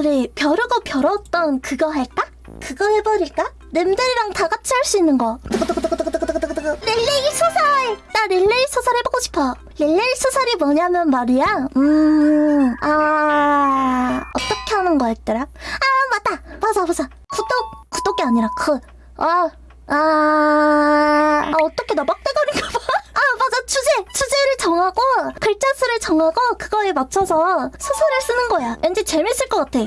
우리 벼르고 벼렀던 그거 할까? 그거 해버릴까? 님들이랑 다 같이 할 수 있는 거. 릴레이 소설! 나 릴레이 소설 해보고 싶어. 릴레이 소설이 뭐냐면 말이야. 음, 아, 어떻게 하는 거였더라? 아, 맞다! 맞아, 맞아. 구독, 구독이 아니라 그, 아, 아, 아 어떻게 나 막대가리인가 봐. 주제! 주제를 정하고, 글자 수를 정하고, 그거에 맞춰서 소설을 쓰는 거야. 왠지 재밌을 것 같아.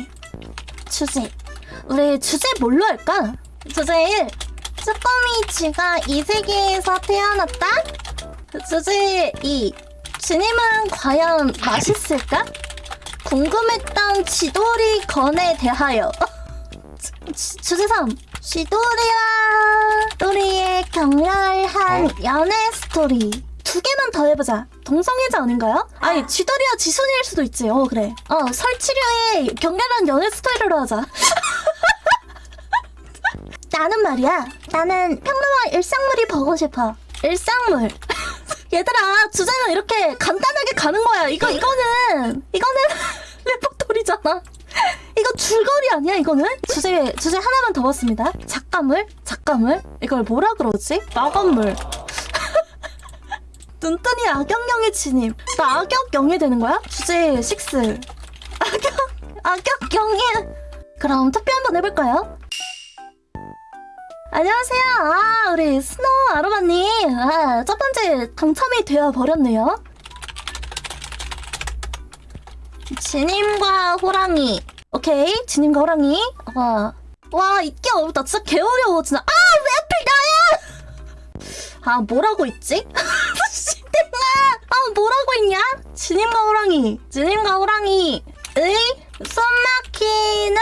주제. 우리 주제 뭘로 할까? 주제 1. 쭈꾸미 쥐가 이 세계에서 태어났다? 주제 2. 주님은 과연 맛있을까? 궁금했던 쥐돌이 건에 대하여. 주, 주제 3. 쥐돌이와 또리의 격렬한 연애 스토리. 두 개만 더 해보자. 동성애자 아닌가요? 아니, 쥐돌이와 지순이일 수도 있지. 어, 그래. 어, 설치류의 격렬한 연애 스토리로 하자. 나는 말이야. 나는 평범한 일상물이 보고 싶어. 일상물. 얘들아, 주제는 이렇게 간단하게 가는 거야. 이거, 이거는, 이거는 레포토리잖아. 이거 줄거리 아니야, 이거는? 주제, 주제 하나만 더 봤습니다. 작가물? 작가물? 이걸 뭐라 그러지? 마감물. 눈뜬이 악역영의 진입. 나 악역영이 되는 거야? 주제 6. 악역, 악역영이. 그럼 투표 한번 해볼까요? 안녕하세요. 아, 우리 스노우 아로마님. 아, 첫 번째 당첨이 되어 버렸네요. 지님과 호랑이. 오케이, 지님과 호랑이. 와, 와, 이게 어렵다. 진짜 개 어려워, 진짜. 아, 왜 하필 나야! 아, 뭐라고 있지? 뭐라고 있냐? 지님과 호랑이. 지님과 호랑이의 숨 막히는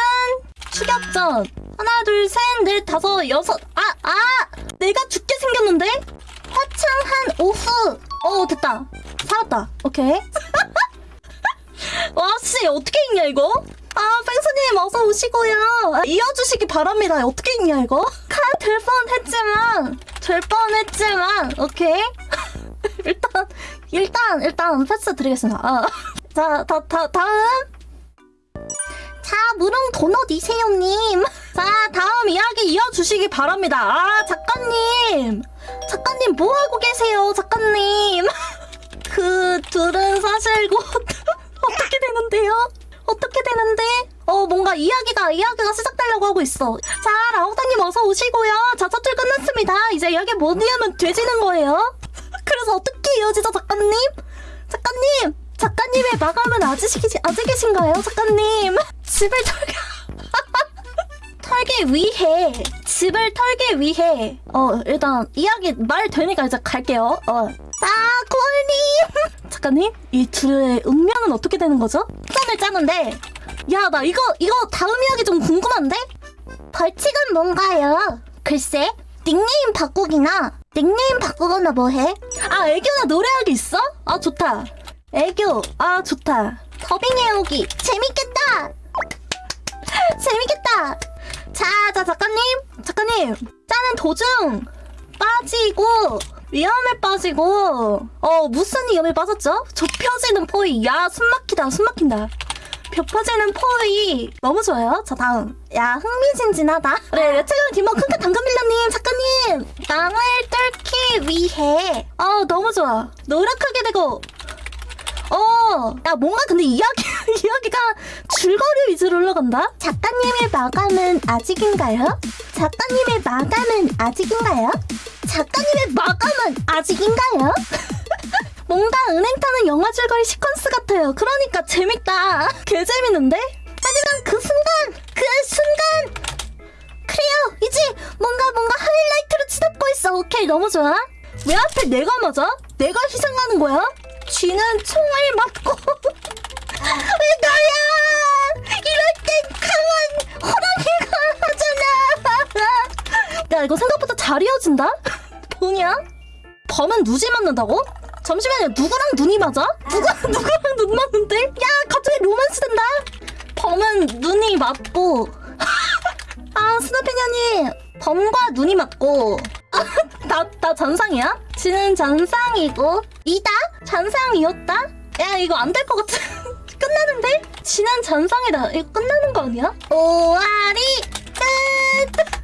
추격전. 하나, 둘, 셋, 넷, 다섯, 여섯. 아, 아! 내가 죽게 생겼는데? 화창한 오후. 어, 됐다. 살았다. 오케이. 와, 씨, 어떻게 읽냐, 이거? 아, 펭수님, 어서 오시고요. 아, 이어주시기 바랍니다. 어떻게 읽냐, 이거? 카, 될 뻔했지만, 될 뻔했지만, 오케이. 일단, 일단, 일단, 패스 드리겠습니다. 아. 자, 다, 다, 다음. 자, 무릉 도넛 이세용님. 자, 다음 이야기 이어주시기 바랍니다. 아, 작가님. 작가님, 뭐 하고 계세요, 작가님? 그 둘은 사실 곧 어떻게 되는데요? 어떻게 되는데? 어, 뭔가 이야기가, 이야기가 시작되려고 하고 있어. 자, 라우다님 어서 오시고요. 자, 첫줄 끝났습니다. 이제 이야기 뭐냐면 돼지는 거예요. 그래서 어떻게 이어지죠, 작가님? 작가님! 작가님의 마감은 아직, 아직 계신가요, 작가님? 집을 털게. 털기 위해 집을 털기 위해 어 일단 이야기 말 되니까 이제 갈게요 어 따골님 작가님 이 둘의 운명은 어떻게 되는 거죠? 짠을 짜는데 야 나 이거 이거 다음 이야기 좀 궁금한데 벌칙은 뭔가요? 글쎄 닉네임 바꾸기나 닉네임 바꾸거나 뭐해? 아 애교나 노래하기 있어? 아 좋다. 애교. 아 좋다. 더빙 해 오기. 재밌겠다. 재밌겠다. 자, 자, 작가님, 작가님, 짜는 도중 빠지고 위험에 빠지고 어 무슨 위험에 빠졌죠? 좁혀지는 포위. 야, 숨막히다, 숨막힌다. 좁혀지는 포위 너무 좋아요. 자, 다음. 야, 흥미진진하다. 그래, 최근 김어 큰큰 당근밀러님, 작가님, 땅을 뚫기 위해. 어, 너무 좋아. 노력하게 되고 어, 야, 뭔가 근데 이야기, 이야기가 줄거리 위주로 흘러간다? 작가님의 마감은 아직인가요? 작가님의 마감은 아직인가요? 작가님의 마감은 아직인가요? 뭔가 은행 타는 영화 줄거리 시퀀스 같아요. 그러니까 재밌다. 개 재밌는데? 하지만 그 순간, 그 순간! 그래요, 이제 뭔가 뭔가 하이라이트로 치닫고 있어. 오케이, 너무 좋아. 왜 하필 내가 맞아? 내가 희생하는 거야? 쥐는 총을 맞고 왜 너야 이럴 땐 강한 호랑이가 하잖아 야 이거 생각보다 잘 이어진다 뭐냐 범은 누지 맞는다고? 잠시만요 누구랑 눈이 맞아? 누가 누구랑 눈 맞는데? 야 갑자기 로맨스 된다 범은 눈이 맞고 아 스나피냐님 범과 눈이 맞고 나, 나 잔상이야? 지는 잔상이고 이다? 잔상이었다? 야 이거 안 될 것 같아 끝나는데? 지난 잔상이다. 이거 끝나는 거 아니야? 오아리 끝!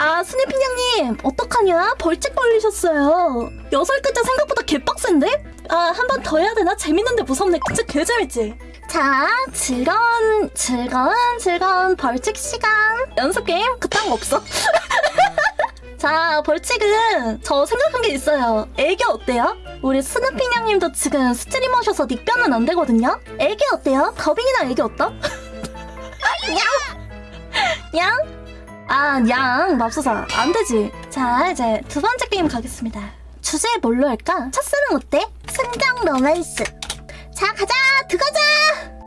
아, 스네핑장님, 어떡하냐? 벌칙 걸리셨어요. 여섯 글자 생각보다 개빡센데? 아, 한 번 더 해야 되나? 재밌는데 무섭네. 진짜 개재밌지? 자, 즐거운, 즐거운, 즐거운 벌칙 시간. 연습 게임? 그딴 거 없어. 자, 벌칙은 저 생각한 게 있어요. 애교 어때요? 우리 스누핑 양님도 지금 streamer셔서 닉변은 안 되거든요? 애교 어때요? 더빙이나 애교 어떠? 양! 양? 아, 양, 맙소사. 안 되지. 자, 이제 두 번째 게임 가겠습니다. 주제 뭘로 할까? 첫사랑 어때? 순정 로맨스. 자, 가자! 들어가자!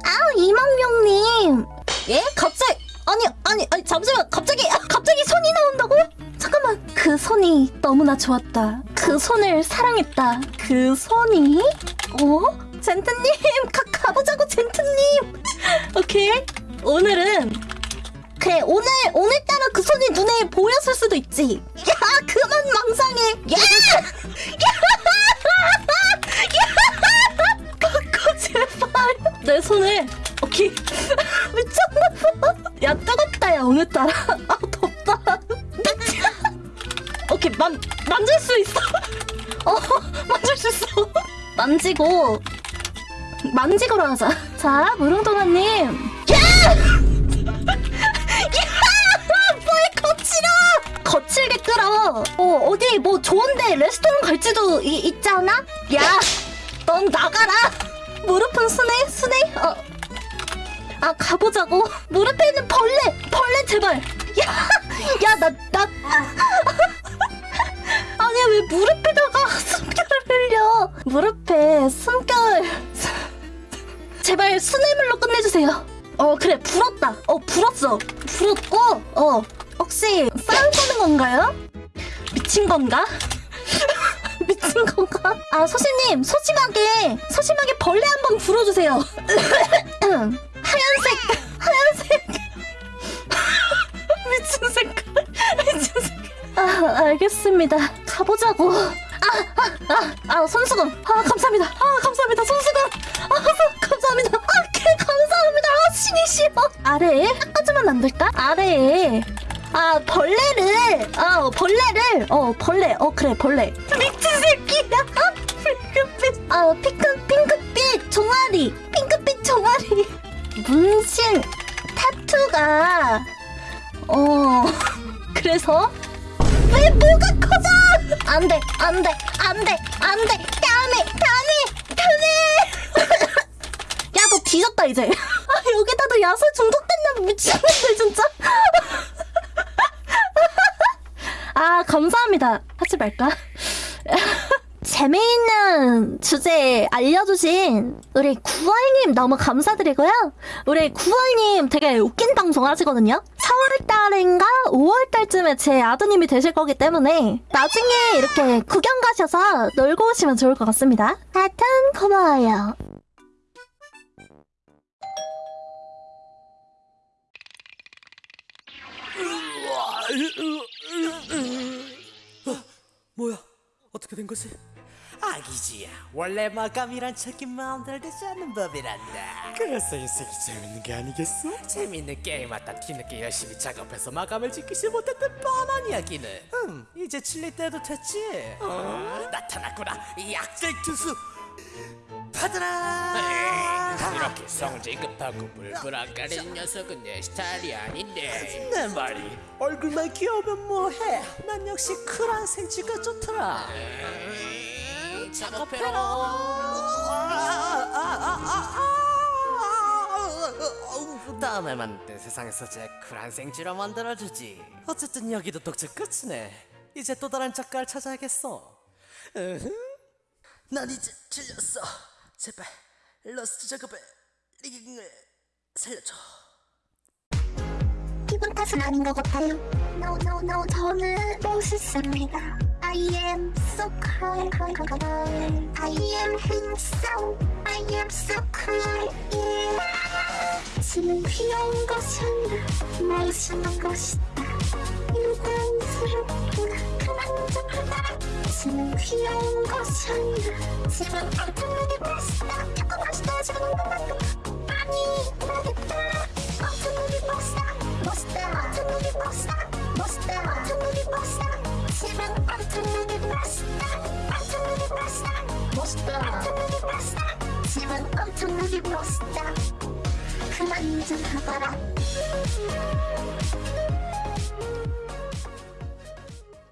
아우, 이망명님. 예? 갑자기, 아니, 아니, 아니, 잠시만. 갑자기, 아, 갑자기 손이 나온다고요? 잠깐만. 그 손이 너무나 좋았다. 그 손을 사랑했다. 그 손이? 어? 젠트님, 가, 가보자고, 젠트님. 오케이. 오늘은 그래 오늘 오늘따라 그 손이 눈에 보였을 수도 있지. 야 그만 망상해. 야. 내 손을 오케이 미쳤나봐. 야 뜨겁다 야 오늘따라. 아 덥다. 오케이 만 만질 수 있어. 어 만질 수 있어. 만지고 만지고로 하자. 자 무릉동아님. 야! 어, 어디 뭐 좋은데 레스토랑 갈지도 이, 있지 않아? 야, 넌 나가라. 무릎은 순해, 순해. 어. 아 가보자고. 무릎에 있는 벌레, 벌레 제발. 야, 야, 나, 나. 아니 왜 무릎에다가 숨결을 흘려? 무릎에 숨결. 제발 수뇌물로 끝내주세요. 어 그래 불었다. 어 불었어. 불었고 어 혹시 싸움 거는 건가요? 미친 건가? 미친 건가? 아 소심님 소심하게 소심하게 벌레 한번 불어주세요. 하얀색 하얀색 미친 색깔 미친 색깔. 아 알겠습니다. 가보자고. 아아아 아, 아, 손수건. 아 감사합니다. 아 감사합니다 손수건. 아 감사합니다. 아개 감사합니다. 아 신이 싫어. 아래에 닦아주면 안 될까? 아래에. 아 벌레를 어 벌레를 어 벌레 어 그래 벌레. 미친 새끼야 핑크빛 아 핑크 핑크빛 종아리 핑크빛 종아리. 문신 타투가 어 그래서? 왜 뭐가 커져? 안돼 안돼 안돼 안돼. 다음에 다음에 다음에. 야 너 뒤졌다 이제. 아 여기다도 야설 중독됐나 미친놈들 진짜 아 감사합니다 하지 말까 재미있는 주제 알려주신 우리 구월님 너무 감사드리고요. 우리 구월님 되게 웃긴 방송 하시거든요. 4월달인가 5월달쯤에 제 아드님이 되실 거기 때문에 나중에 이렇게 구경 가셔서 놀고 오시면 좋을 것 같습니다. 하여튼 고마워요. 뭐야? 어떻게 된 거지? 아기지야 원래 마감이란 척이 마음대로 되지 않는 법이란다. 그래서 인생이 재밌는 게 아니겠어? 재밌는 게임 하다 뒤늦게 열심히 작업해서 마감을 지키지 못했던 뻔한 이야기는. 음 이제 칠릴 때도 됐지? 어, 나타났구나. 이 악질 투수. 받아라 이렇게 성질 급하고 불불 안 가리는 녀석은 내 스타일이 아닌데 내 말이 얼굴만 귀여우면 뭐해 난 역시 쿨한 생쥐가 좋더라 작업해라 다음에 만날 때 세상에서 제일 쿨한 생쥐로 만들어주지 어쨌든 여기도 독주 끝이네 이제 또 다른 작가를 찾아야겠어. 난 이제 질렸어 제발 러스트 작업에 rigging을 살려줘 기분 탓은 아닌 것 같아요. No, no, no, 저는 멋있습니다. I am so cool. I am handsome. I am so cool. Yeah. 지는 귀여운 것이 멋있는 것이다. 유단스럽구나. 지는 귀여운 것이 아니라 지금 눈이 멋있다. 자꾸 멋있다. 지금 너무 아니 나겠다 멋있다 엄청 눈이 멋있다 집은 엄청 눈이 멋있다 엄청 눈이 멋있다 멋있다 엄청 눈이 멋있다 집은 엄청 눈이 멋있다 그만 좀 가봐라